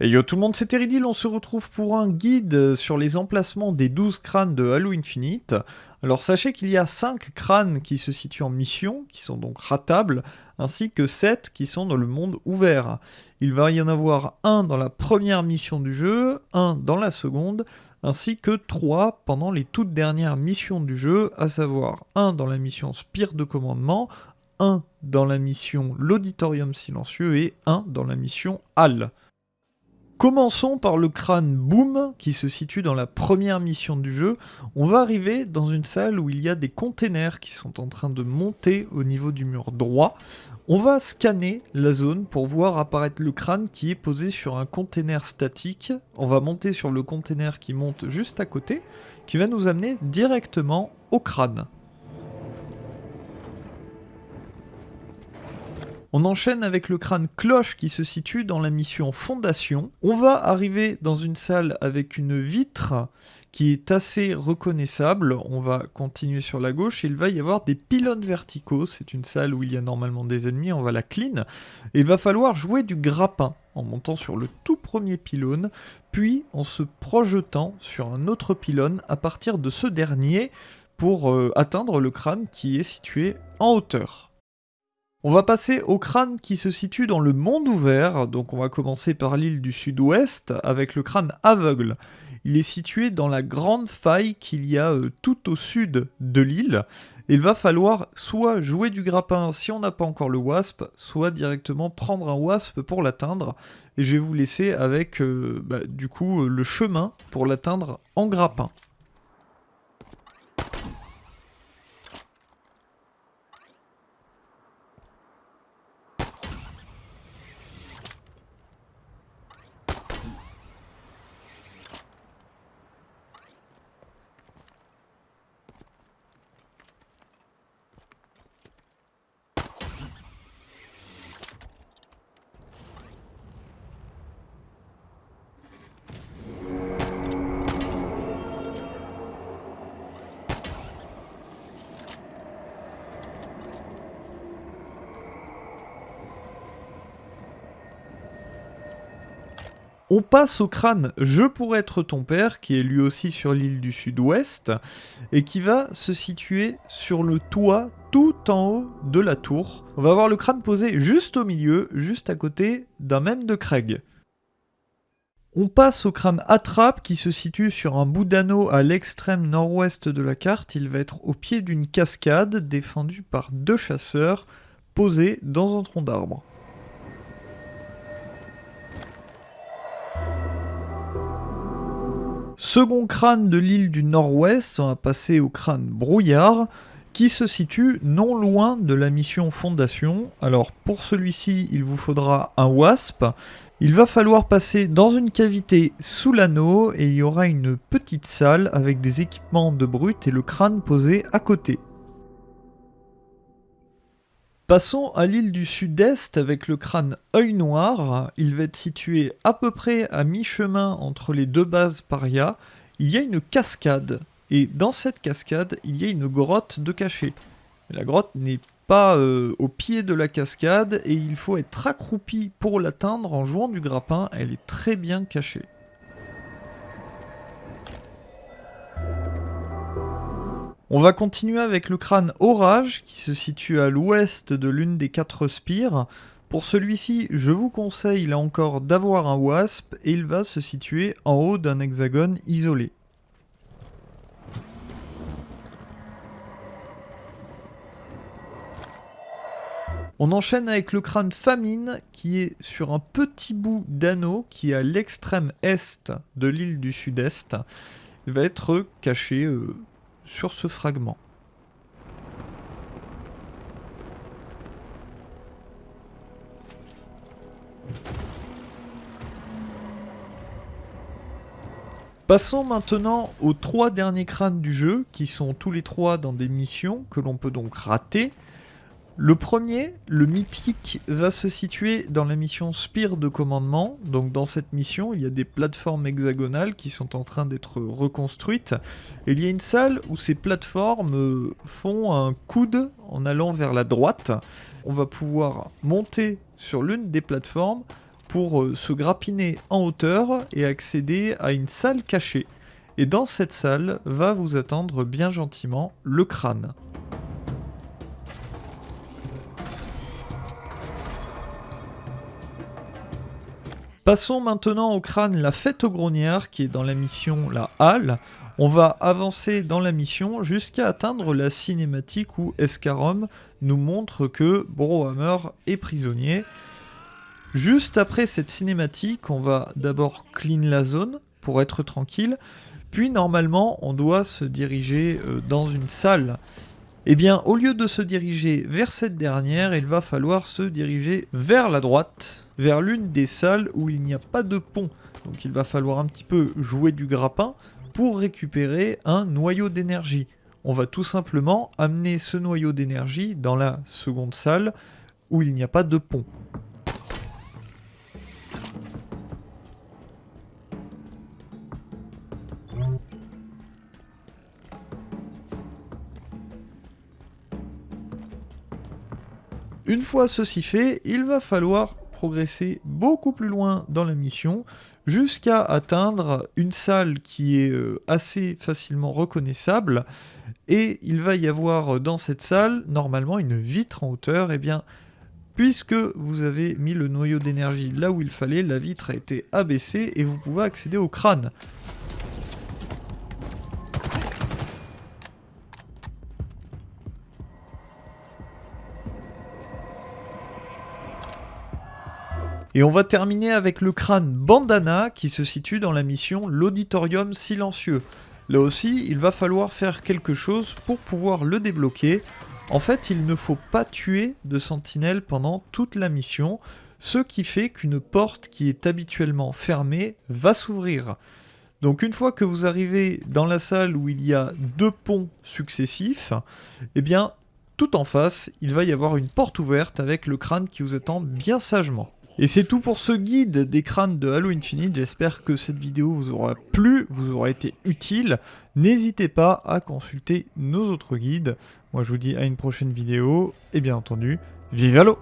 Et yo tout le monde, c'est Teridil, on se retrouve pour un guide sur les emplacements des 12 crânes de Halo Infinite. Alors sachez qu'il y a 5 crânes qui se situent en mission, qui sont donc ratables, ainsi que 7 qui sont dans le monde ouvert. Il va y en avoir un dans la première mission du jeu, un dans la seconde, ainsi que 3 pendant les toutes dernières missions du jeu, à savoir un dans la mission Spire de commandement, un dans la mission L'Auditorium Silencieux et un dans la mission Hall. Commençons par le crâne Boom qui se situe dans la première mission du jeu. On va arriver dans une salle où il y a des containers qui sont en train de monter au niveau du mur droit. On va scanner la zone pour voir apparaître le crâne qui est posé sur un container statique. On va monter sur le container qui monte juste à côté, qui va nous amener directement au crâne. On enchaîne avec le crâne cloche qui se situe dans la mission Fondation. On va arriver dans une salle avec une vitre qui est assez reconnaissable. On va continuer sur la gauche il va y avoir des pylônes verticaux. C'est une salle où il y a normalement des ennemis, on va la clean. Il va falloir jouer du grappin en montant sur le tout premier pylône, puis en se projetant sur un autre pylône à partir de ce dernier pour euh, atteindre le crâne qui est situé en hauteur. On va passer au crâne qui se situe dans le monde ouvert, donc on va commencer par l'île du sud-ouest avec le crâne aveugle. Il est situé dans la grande faille qu'il y a euh, tout au sud de l'île. Il va falloir soit jouer du grappin si on n'a pas encore le wasp, soit directement prendre un wasp pour l'atteindre. Et je vais vous laisser avec euh, bah, du coup euh, le chemin pour l'atteindre en grappin. On passe au crâne Je pourrais être ton père, qui est lui aussi sur l'île du sud-ouest, et qui va se situer sur le toit tout en haut de la tour. On va avoir le crâne posé juste au milieu, juste à côté d'un même de Craig. On passe au crâne Attrape qui se situe sur un bout d'anneau à l'extrême nord-ouest de la carte. Il va être au pied d'une cascade défendue par deux chasseurs posés dans un tronc d'arbre. Second crâne de l'île du Nord-Ouest, on va passer au crâne Brouillard, qui se situe non loin de la mission Fondation. Alors pour celui-ci, il vous faudra un WASP. Il va falloir passer dans une cavité sous l'anneau et il y aura une petite salle avec des équipements de brut et le crâne posé à côté. Passons à l'île du sud-est avec le crâne œil noir. Il va être situé à peu près à mi-chemin entre les deux bases paria. Il y a une cascade et dans cette cascade, il y a une grotte de cachet. La grotte n'est pas euh, au pied de la cascade et il faut être accroupi pour l'atteindre en jouant du grappin. Elle est très bien cachée. On va continuer avec le crâne Orage qui se situe à l'ouest de l'une des quatre spires. Pour celui-ci, je vous conseille là encore d'avoir un wasp et il va se situer en haut d'un hexagone isolé. On enchaîne avec le crâne Famine qui est sur un petit bout d'anneau qui est à l'extrême est de l'île du sud-est. Il va être caché euh, sur ce fragment. Passons maintenant aux trois derniers crânes du jeu, qui sont tous les trois dans des missions que l'on peut donc rater. Le premier, le mythique, va se situer dans la mission Spire de commandement. Donc dans cette mission, il y a des plateformes hexagonales qui sont en train d'être reconstruites. Il y a une salle où ces plateformes euh, font un coude en allant vers la droite. On va pouvoir monter sur l'une des plateformes, pour euh, se grappiner en hauteur et accéder à une salle cachée. Et dans cette salle va vous attendre bien gentiment le crâne. Passons maintenant au crâne La Fête aux Grognards qui est dans la mission La Halle. On va avancer dans la mission jusqu'à atteindre la cinématique où Escarom nous montre que Brohammer est prisonnier. Juste après cette cinématique, on va d'abord clean la zone pour être tranquille, puis normalement on doit se diriger euh, dans une salle. Eh bien, au lieu de se diriger vers cette dernière, il va falloir se diriger vers la droite, vers l'une des salles où il n'y a pas de pont. Donc il va falloir un petit peu jouer du grappin pour récupérer un noyau d'énergie. On va tout simplement amener ce noyau d'énergie dans la seconde salle où il n'y a pas de pont. Une fois ceci fait, il va falloir progresser beaucoup plus loin dans la mission jusqu'à atteindre une salle qui est euh, assez facilement reconnaissable. Et il va y avoir dans cette salle normalement une vitre en hauteur. Et eh bien puisque vous avez mis le noyau d'énergie là où il fallait la vitre a été abaissée et vous pouvez accéder au crâne Et on va terminer avec le crâne Bandana qui se situe dans la mission L'Auditorium Silencieux. Là aussi, il va falloir faire quelque chose pour pouvoir le débloquer. En fait, il ne faut pas tuer de sentinelle pendant toute la mission, ce qui fait qu'une porte qui est habituellement fermée va s'ouvrir. Donc une fois que vous arrivez dans la salle où il y a deux ponts successifs, eh bien, tout en face, il va y avoir une porte ouverte avec le crâne qui vous attend bien sagement. Et c'est tout pour ce guide des crânes de Halo Infinite. J'espère que cette vidéo vous aura plu, vous aura été utile. N'hésitez pas à consulter nos autres guides. Moi je vous dis à une prochaine vidéo. Et bien entendu, vive Halo